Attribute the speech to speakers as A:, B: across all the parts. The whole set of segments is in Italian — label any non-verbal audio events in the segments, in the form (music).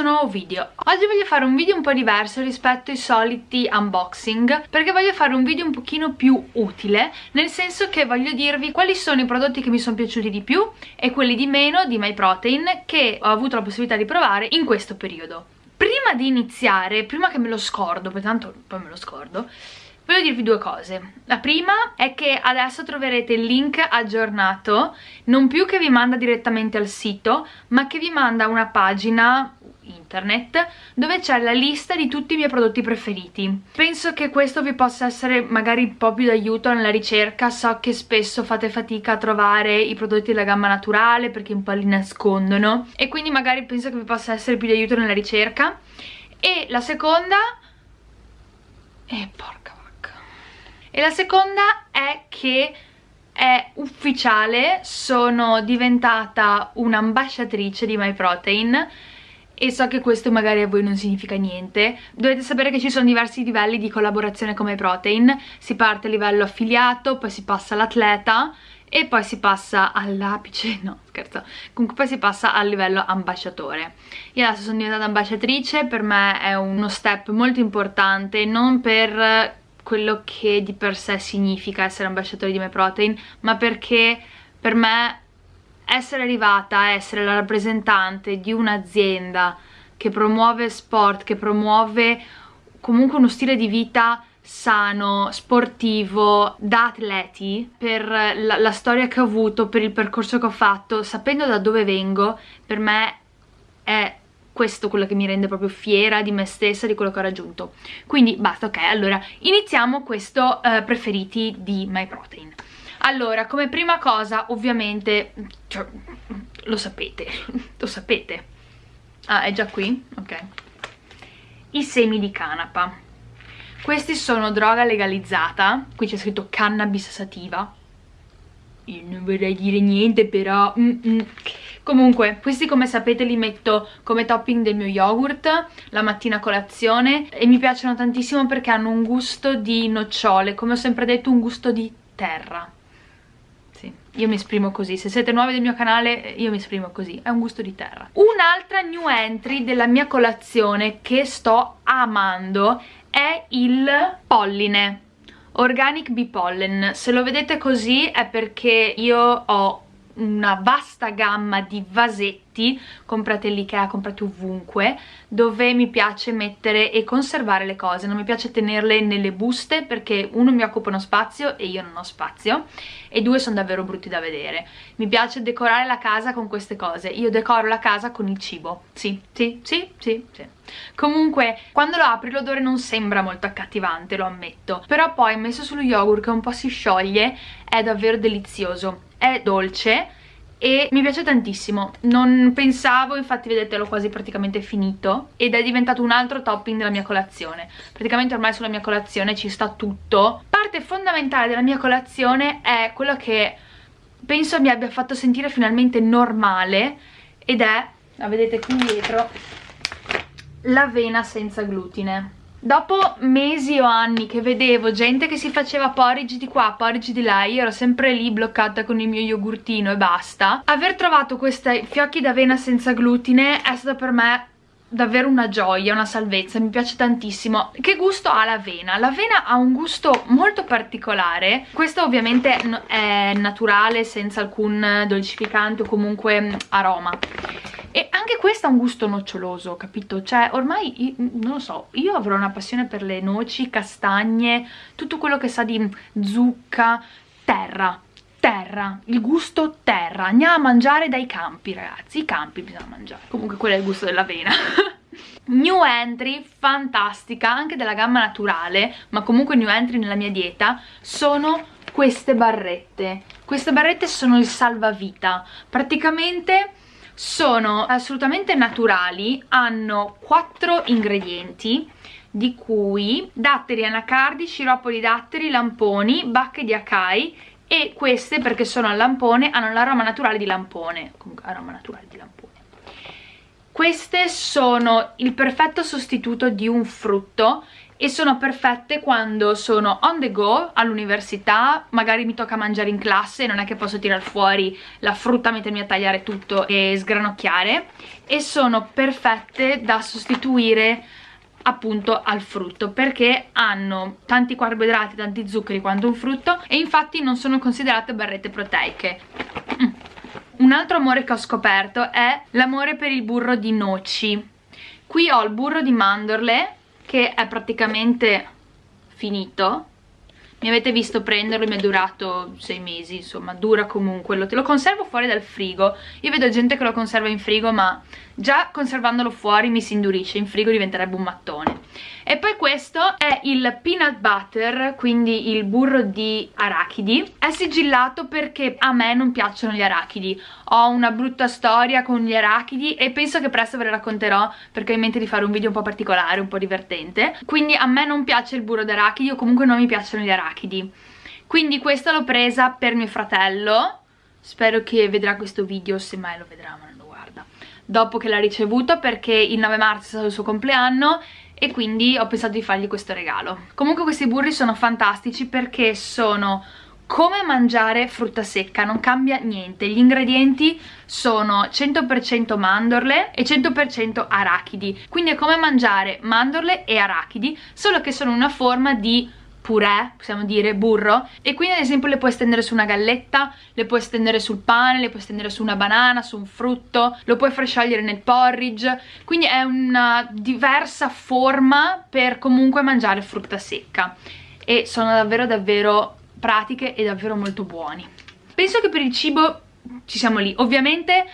A: questo nuovo video Oggi voglio fare un video un po' diverso rispetto ai soliti unboxing Perché voglio fare un video un pochino più utile Nel senso che voglio dirvi quali sono i prodotti che mi sono piaciuti di più E quelli di meno di MyProtein Che ho avuto la possibilità di provare in questo periodo Prima di iniziare, prima che me lo scordo, perché tanto poi me lo scordo Voglio dirvi due cose. La prima è che adesso troverete il link aggiornato, non più che vi manda direttamente al sito, ma che vi manda una pagina internet dove c'è la lista di tutti i miei prodotti preferiti. Penso che questo vi possa essere magari un po' più d'aiuto nella ricerca. So che spesso fate fatica a trovare i prodotti della gamma naturale perché un po' li nascondono. E quindi magari penso che vi possa essere più d'aiuto nella ricerca. E la seconda e porca vacca. E la seconda è che è ufficiale, sono diventata un'ambasciatrice di MyProtein e so che questo magari a voi non significa niente. Dovete sapere che ci sono diversi livelli di collaborazione con MyProtein si parte a livello affiliato, poi si passa all'atleta e poi si passa all'apice, (laughs) no scherzo, comunque poi si passa al livello ambasciatore. Io adesso sono diventata ambasciatrice, per me è uno step molto importante, non per quello che di per sé significa essere ambasciatore di MyProtein, ma perché per me essere arrivata a essere la rappresentante di un'azienda che promuove sport, che promuove comunque uno stile di vita sano, sportivo, da atleti, per la, la, storia che ho avuto, per il percorso che ho fatto, sapendo da dove vengo, per me è questo quello che mi rende proprio fiera di me stessa, di quello che ho raggiunto. Quindi basta, ok, allora iniziamo questo uh, preferiti di MyProtein. Allora, come prima cosa, ovviamente, cioè, lo sapete, (laughs) lo sapete. Ah, è già qui? Ok. I semi di canapa. Questi sono droga legalizzata, qui c'è scritto cannabis sativa. Io non vorrei dire niente, però... Mm -mm. Comunque, questi come sapete li metto come topping del mio yogurt la mattina a colazione e mi piacciono tantissimo perché hanno un gusto di nocciole, come ho sempre detto un gusto di terra io mi esprimo così, se siete nuovi del mio canale io mi esprimo così, è un gusto di terra. Un'altra new entry della mia colazione che sto amando è il polline, Organic Bee Pollen. Se lo vedete così è perché io ho una vasta gamma di vasetti comprate all'Ikea, comprate ovunque dove mi piace mettere e conservare le cose. Non mi piace tenerle nelle buste perché uno mi occupano spazio e io non ho spazio e due sono davvero brutti da vedere. Mi piace decorare la casa con queste cose. Io decoro la casa con il cibo. Sì, sì, sì, sì, sì. Comunque quando lo apri l'odore non sembra molto accattivante lo ammetto. Però poi messo sullo yogurt che un po' si scioglie è davvero delizioso è dolce e mi piace tantissimo. Non pensavo, infatti vedete l'ho quasi praticamente finito ed è diventato un altro topping della mia colazione. Praticamente ormai sulla mia colazione ci sta tutto. Parte fondamentale della mia colazione è quello che penso mi abbia fatto sentire finalmente normale ed è, la vedete qui dietro l'avena senza glutine Dopo mesi o anni che vedevo gente che si faceva porridge di qua, porridge di là, io ero sempre lì bloccata con il mio yogurtino e basta. Aver trovato questi fiocchi d'avena senza glutine è stato per me davvero una gioia, una salvezza, mi piace tantissimo. Che gusto ha l'avena? L'avena ha un gusto molto particolare, questo ovviamente è naturale, senza alcun dolcificante o comunque aroma e anche questo ha un gusto noccioloso, capito? Cioè ormai, non lo so, io avrò una passione per le noci, castagne, tutto quello che sa di zucca, terra, terra, il gusto terra, andiamo a mangiare dai campi ragazzi, i campi bisogna mangiare, comunque quello è il gusto dell'avena. (laughs) new entry fantastica, anche della gamma naturale, ma comunque new entry nella mia dieta, sono queste barrette. Queste barrette sono il salvavita, praticamente sono assolutamente naturali, hanno quattro ingredienti di cui datteri anacardi, sciroppo di datteri, lamponi, bacche di acai e queste perché sono al lampone hanno l'aroma naturale di lampone, comunque aroma naturale di lampone. Queste sono il perfetto sostituto di un frutto e sono perfette quando sono on the go all'università, magari mi tocca mangiare in classe, non è che posso tirare fuori la frutta, mettermi a tagliare tutto e sgranocchiare e sono perfette da sostituire appunto al frutto perché hanno tanti carboidrati, tanti zuccheri quanto un frutto e infatti non sono considerate barrette proteiche. Mm. Un altro amore che ho scoperto è l'amore per il burro di noci. Qui ho il burro di mandorle che è praticamente finito. Mi avete visto prenderlo, mi è durato sei mesi, insomma, dura comunque, lo, lo conservo fuori dal frigo, io vedo gente che lo conserva in frigo ma già conservandolo fuori mi si indurisce, in frigo diventerebbe un mattone. E poi questo è il peanut butter, quindi il burro di arachidi, è sigillato perché a me non piacciono gli arachidi, ho una brutta storia con gli arachidi e penso che presto ve la racconterò perché ho in mente di fare un video un po' particolare, un po' divertente, quindi a me non piace il burro d'arachidi o comunque non mi piacciono gli arachidi. Quindi questa l'ho presa per mio fratello, spero che vedrà questo video, se mai lo vedrà ma non lo guarda, dopo che l'ha ricevuto perché il 9 marzo è stato il suo compleanno e quindi ho pensato di fargli questo regalo. Comunque questi burri sono fantastici perché sono come mangiare frutta secca, non cambia niente, gli ingredienti sono 100% mandorle e 100% arachidi, quindi è come mangiare mandorle e arachidi, solo che sono una forma di purè, possiamo dire, burro. E quindi ad esempio le puoi stendere su una galletta, le puoi stendere sul pane, le puoi stendere su una banana, su un frutto, lo puoi far sciogliere nel porridge, quindi è una diversa forma per comunque mangiare frutta secca. E sono davvero davvero pratiche e davvero molto buoni. Penso che per il cibo ci siamo lì, ovviamente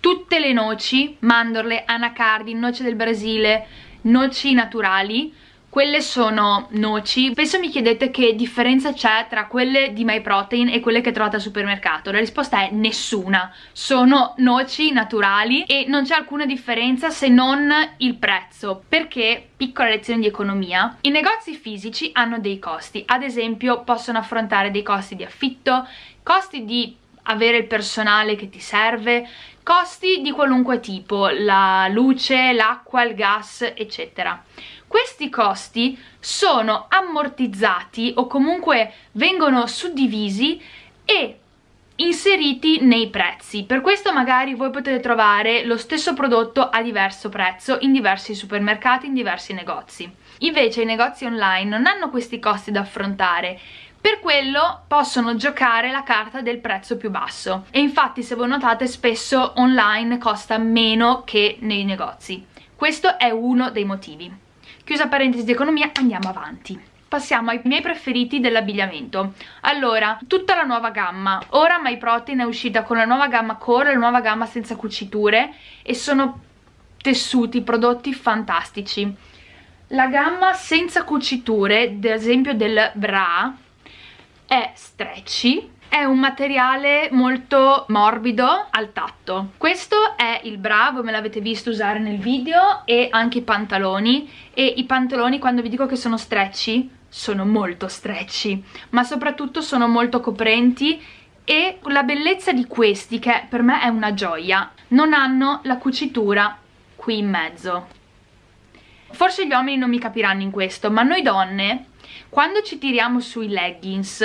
A: tutte le noci, mandorle, anacardi, noce del Brasile, noci naturali quelle sono noci. Spesso mi chiedete che differenza c'è tra quelle di MyProtein e quelle che trovate al supermercato. La risposta è nessuna. Sono noci naturali e non c'è alcuna differenza se non il prezzo perché piccola lezione di economia i negozi fisici hanno dei costi. Ad esempio possono affrontare dei costi di affitto costi di avere il personale che ti serve costi di qualunque tipo la luce, l'acqua, il gas eccetera questi costi sono ammortizzati o comunque vengono suddivisi e inseriti nei prezzi. Per questo magari voi potete trovare lo stesso prodotto a diverso prezzo in diversi supermercati, in diversi negozi. Invece i negozi online non hanno questi costi da affrontare. Per quello possono giocare la carta del prezzo più basso. E infatti se voi notate spesso online costa meno che nei negozi. Questo è uno dei motivi Chiusa parentesi di economia, andiamo avanti. Passiamo ai miei preferiti dell'abbigliamento. Allora, tutta la nuova gamma. Ora MyProtein è uscita con la nuova gamma core la nuova gamma senza cuciture e sono tessuti, prodotti fantastici. La gamma senza cuciture, ad esempio del bra è stretchy è un materiale molto morbido al tatto. Questo è il bra, voi me l'avete visto usare nel video e anche i pantaloni. E i pantaloni quando vi dico che sono stretchy sono molto stretchy ma soprattutto sono molto coprenti. E la bellezza di questi che per me è una gioia non hanno la cucitura qui in mezzo. Forse gli uomini non mi capiranno in questo ma noi donne quando ci tiriamo sui leggings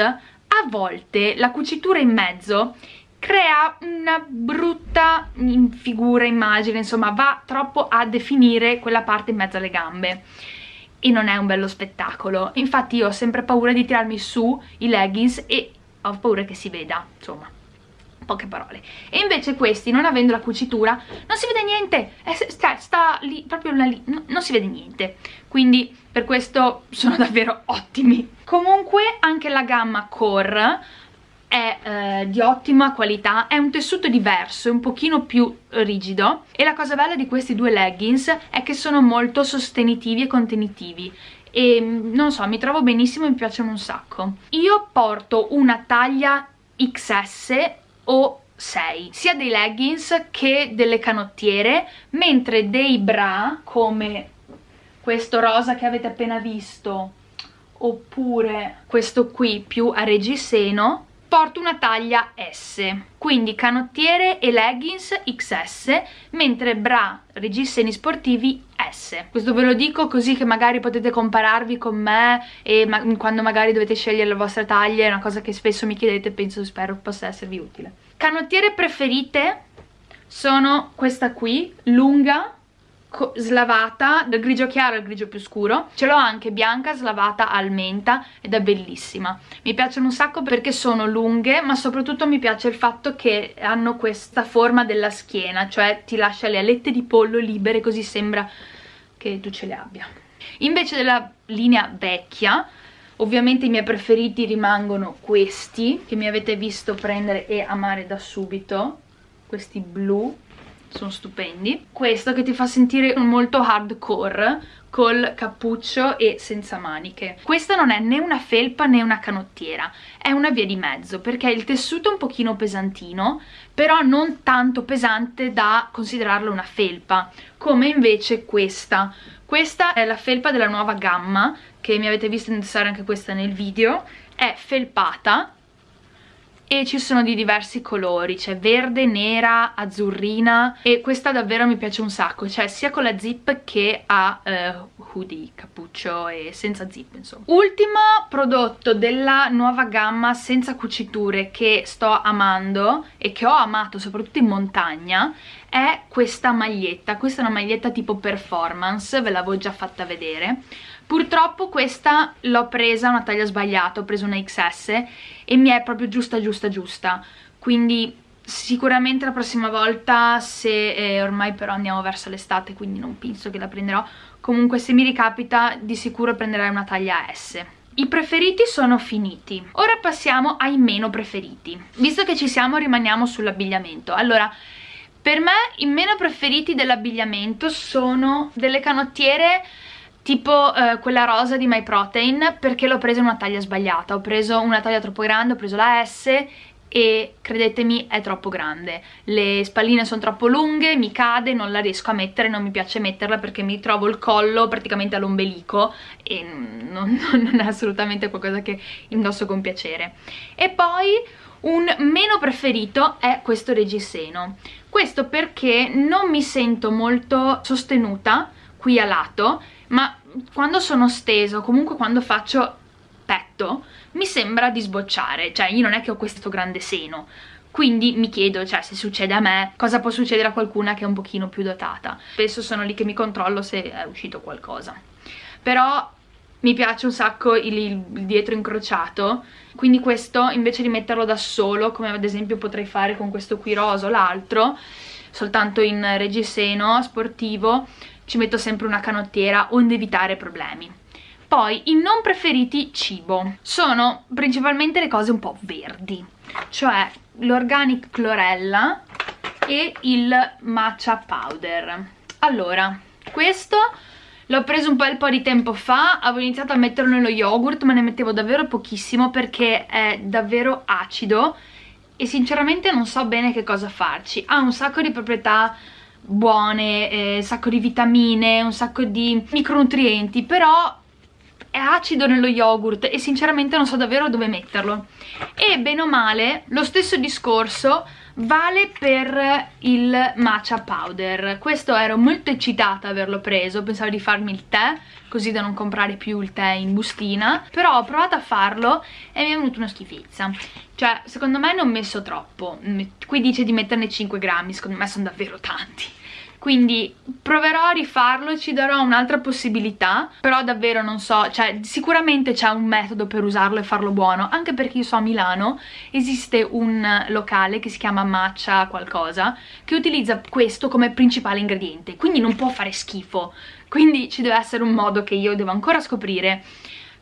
A: a volte la cucitura in mezzo crea una brutta figura, immagine, insomma va troppo a definire quella parte in mezzo alle gambe. E non è un bello spettacolo. Infatti io ho sempre paura di tirarmi su i leggings e ho paura che si veda, insomma poche parole. E invece questi non avendo la cucitura non si vede niente. Sta, sta lì proprio lì no, non si vede niente quindi per questo sono davvero ottimi. Comunque anche la gamma core è eh, di ottima qualità, è un tessuto diverso, è un pochino più rigido. E la cosa bella di questi due leggings è che sono molto sostenitivi e contenitivi. E mm, non so, mi trovo benissimo e mi piacciono un sacco. Io porto una taglia XS o 6 sia dei leggings che delle canottiere mentre dei bra come questo rosa che avete appena visto oppure questo qui più a reggiseno porto una taglia S quindi canottiere e leggings XS mentre bra, reggiseni sportivi S. Questo ve lo dico così che magari potete compararvi con me e ma quando magari dovete scegliere la vostra taglia è una cosa che spesso mi chiedete e penso spero possa esservi utile. Canottiere preferite sono questa qui, lunga slavata dal grigio chiaro al grigio più scuro. Ce l'ho anche bianca slavata al menta ed è bellissima. Mi piacciono un sacco perché sono lunghe ma soprattutto mi piace il fatto che hanno questa forma della schiena cioè ti lascia le alette di pollo libere così sembra che tu ce le abbia. Invece della linea vecchia ovviamente i miei preferiti rimangono questi che mi avete visto prendere e amare da subito questi blu sono stupendi. Questo che ti fa sentire molto hardcore col cappuccio e senza maniche. Questa non è né una felpa né una canottiera è una via di mezzo perché il tessuto è un pochino pesantino però non tanto pesante da considerarlo una felpa come invece questa. Questa è la felpa della nuova gamma che mi avete visto indossare anche questa nel video. È felpata e ci sono di diversi colori, c'è verde, nera, azzurrina e questa davvero mi piace un sacco, cioè sia con la zip che a eh, hoodie, cappuccio e senza zip insomma. Ultimo prodotto della nuova gamma senza cuciture che sto amando e che ho amato soprattutto in montagna è questa maglietta, questa è una maglietta tipo performance, ve l'avevo già fatta vedere Purtroppo questa l'ho presa una taglia sbagliata, ho preso una XS e mi è proprio giusta giusta giusta, quindi sicuramente la prossima volta se eh, ormai però andiamo verso l'estate quindi non penso che la prenderò. Comunque se mi ricapita di sicuro prenderai una taglia S. I preferiti sono finiti. Ora passiamo ai meno preferiti. Visto che ci siamo rimaniamo sull'abbigliamento. Allora per me i meno preferiti dell'abbigliamento sono delle canottiere tipo eh, quella rosa di My Protein perché l'ho presa in una taglia sbagliata. Ho preso una taglia troppo grande, ho preso la S e credetemi è troppo grande. Le spalline sono troppo lunghe, mi cade, non la riesco a mettere non mi piace metterla perché mi trovo il collo praticamente all'ombelico e non, (laughs) non è assolutamente qualcosa che indosso con piacere. E poi un meno preferito è questo reggiseno. Questo perché non mi sento molto sostenuta qui a lato ma quando sono steso, comunque quando faccio petto, mi sembra di sbocciare, cioè io non è che ho questo grande seno, quindi mi chiedo, cioè, se succede a me, cosa può succedere a qualcuna che è un pochino più dotata. Spesso sono lì che mi controllo se è uscito qualcosa. Però mi piace un sacco il, il dietro incrociato, quindi questo invece di metterlo da solo, come ad esempio potrei fare con questo qui rosa o l'altro, soltanto in reggiseno sportivo, ci metto sempre una canottiera onde evitare problemi. Poi i non preferiti cibo sono principalmente le cose un po' verdi, cioè l'organic chlorella e il matcha powder. Allora, questo l'ho preso un bel po' di tempo fa, avevo iniziato a metterlo nello yogurt ma ne mettevo davvero pochissimo perché è davvero acido e sinceramente non so bene che cosa farci. Ha un sacco di proprietà buone, eh, un sacco di vitamine, un sacco di micronutrienti, però è acido nello yogurt e sinceramente non so davvero dove metterlo. E bene o male, lo stesso discorso vale per il matcha powder. Questo ero molto eccitata a averlo preso pensavo di farmi il tè così da non comprare più il tè in bustina però ho provato a farlo e mi è venuta una schifezza. Cioè secondo me ne ho messo troppo qui dice di metterne 5 grammi secondo me sono davvero tanti quindi proverò a rifarlo, ci darò un'altra possibilità, però davvero non so, cioè sicuramente c'è un metodo per usarlo e farlo buono, anche perché io so a Milano esiste un locale che si chiama Matcha qualcosa, che utilizza questo come principale ingrediente, quindi non può fare schifo, quindi ci deve essere un modo che io devo ancora scoprire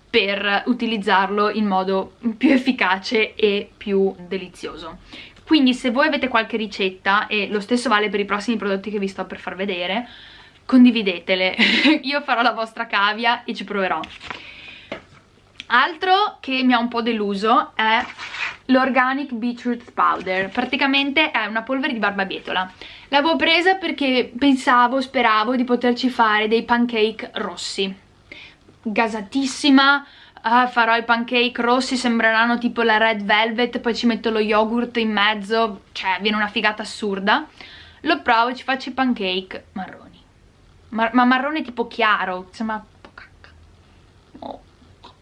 A: per utilizzarlo in modo più efficace e più delizioso quindi se voi avete qualche ricetta e lo stesso vale per i prossimi prodotti che vi sto per far vedere condividetele. (laughs) Io farò la vostra cavia e ci proverò. Altro che mi ha un po' deluso è l'Organic Beetroot Powder. Praticamente è una polvere di barbabietola. L'avevo presa perché pensavo, speravo di poterci fare dei pancake rossi. Gasatissima ah, farò i pancake rossi, sembreranno tipo la red velvet, poi ci metto lo yogurt in mezzo, cioè viene una figata assurda. Lo provo e ci faccio i pancake marroni. Mar ma marrone tipo chiaro, sembra po' cacca. Oh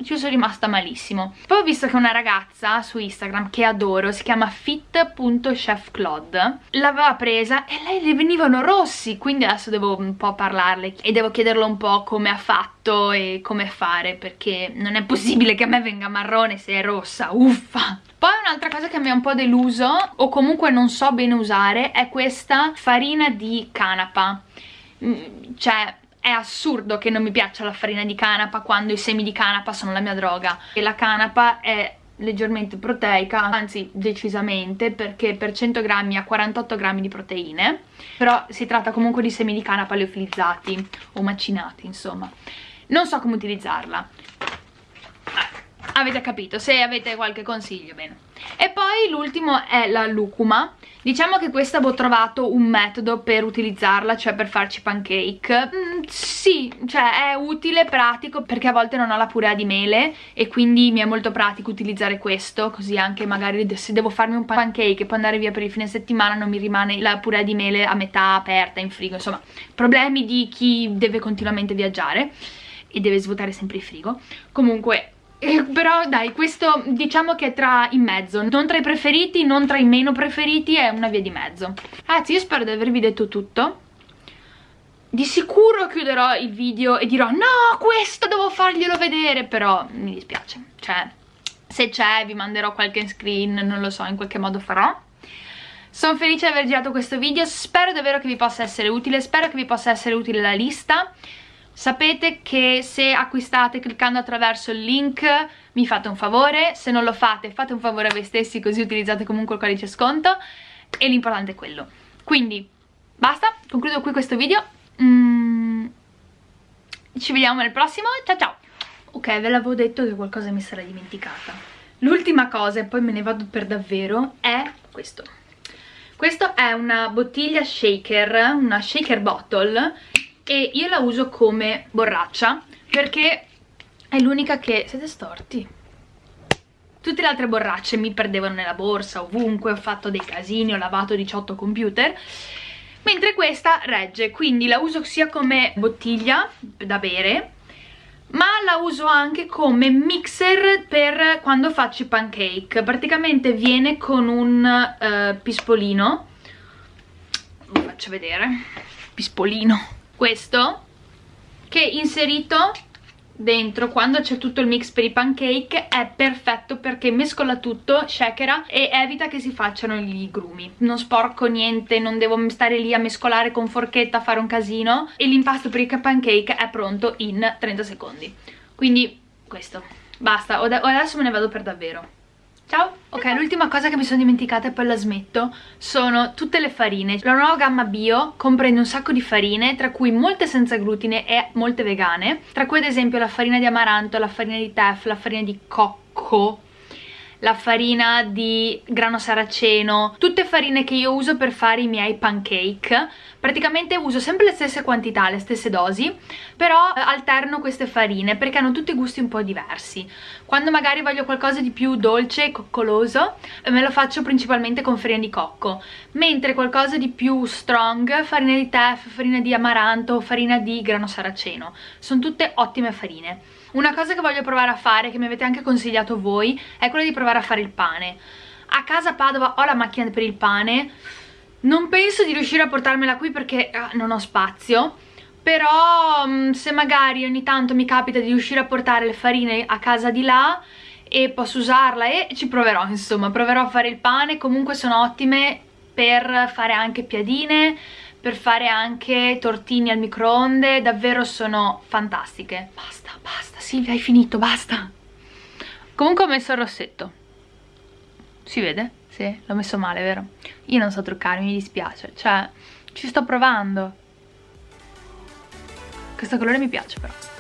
A: ci sono rimasta malissimo. Poi ho visto che una ragazza su Instagram che adoro si chiama fit.chefclaude l'aveva presa e lei le venivano rossi. Quindi adesso devo un po' parlarle e devo chiederle un po' come ha fatto e come fare perché non è possibile che a me venga marrone se è rossa uffa. Poi un'altra cosa che mi ha un po' deluso o comunque non so bene usare è questa farina di canapa. Mm, cioè è assurdo che non mi piaccia la farina di canapa quando i semi di canapa sono la mia droga. E la canapa è leggermente proteica, anzi decisamente perché per 100 grammi ha 48 grammi di proteine però si tratta comunque di semi di canapa leofilizzati o macinati insomma. Non so come utilizzarla. Avete capito, se avete qualche consiglio bene e poi l'ultimo è la lucuma. Diciamo che questa avevo trovato un metodo per utilizzarla cioè per farci pancake. Mm, sì, cioè è utile, pratico perché a volte non ho la purea di mele e quindi mi è molto pratico utilizzare questo così anche magari se devo farmi un pancake e poi andare via per il fine settimana non mi rimane la purea di mele a metà aperta in frigo insomma problemi di chi deve continuamente viaggiare e deve svuotare sempre il frigo. Comunque però dai, questo diciamo che è tra in mezzo, non tra i preferiti, non tra i meno preferiti, è una via di mezzo. Ragazzi, io spero di avervi detto tutto. Di sicuro chiuderò il video e dirò no, questo devo farglielo vedere, però mi dispiace. Cioè, se c'è vi manderò qualche screen, non lo so, in qualche modo farò. Sono felice di aver girato questo video, spero davvero che vi possa essere utile, spero che vi possa essere utile la lista sapete che se acquistate cliccando attraverso il link mi fate un favore, se non lo fate fate un favore a voi stessi così utilizzate comunque il codice sconto e l'importante è quello. Quindi basta, concludo qui questo video, mm, ci vediamo nel prossimo, ciao ciao! Ok, ve l'avevo detto che qualcosa mi sarà dimenticata. L'ultima cosa, e poi me ne vado per davvero, è questo. Questo è una bottiglia shaker, una shaker bottle e io la uso come borraccia perché è l'unica che... siete storti? Tutte le altre borracce mi perdevano nella borsa, ovunque, ho fatto dei casini, ho lavato 18 computer mentre questa regge, quindi la uso sia come bottiglia da bere ma la uso anche come mixer per quando faccio i pancake. Praticamente viene con un uh, pispolino. Vi faccio vedere. Pispolino questo che inserito dentro quando c'è tutto il mix per i pancake è perfetto perché mescola tutto, shakera e evita che si facciano gli grumi. Non sporco niente, non devo stare lì a mescolare con forchetta, fare un casino e l'impasto per i pancake è pronto in 30 secondi. Quindi questo, basta, adesso me ne vado per davvero Ciao! Ok, l'ultima cosa che mi sono dimenticata e poi la smetto sono tutte le farine. La nuova gamma bio comprende un sacco di farine, tra cui molte senza glutine e molte vegane, tra cui ad esempio la farina di amaranto, la farina di teff, la farina di cocco, la farina di grano saraceno, tutte farine che io uso per fare i miei pancake. Praticamente uso sempre le stesse quantità, le stesse dosi, però eh, alterno queste farine perché hanno tutti gusti un po' diversi. Quando magari voglio qualcosa di più dolce e coccoloso, eh, me lo faccio principalmente con farina di cocco, mentre qualcosa di più strong, farina di teff, farina di amaranto, farina di grano saraceno. Sono tutte ottime farine. Una cosa che voglio provare a fare, che mi avete anche consigliato voi, è quella di provare a fare il pane. A casa Padova ho la macchina per il pane, non penso di riuscire a portarmela qui perché ah, non ho spazio, però mm, se magari ogni tanto mi capita di riuscire a portare le farine a casa di là e posso usarla e ci proverò insomma, proverò a fare il pane, comunque sono ottime per fare anche piadine, per fare anche tortini al microonde, davvero sono fantastiche. Basta, basta, Silvia hai finito, basta. Comunque ho messo il rossetto. Si vede? Sì, l'ho messo male, vero? Io non so truccarmi, mi dispiace, cioè ci sto provando. Questo colore mi piace però.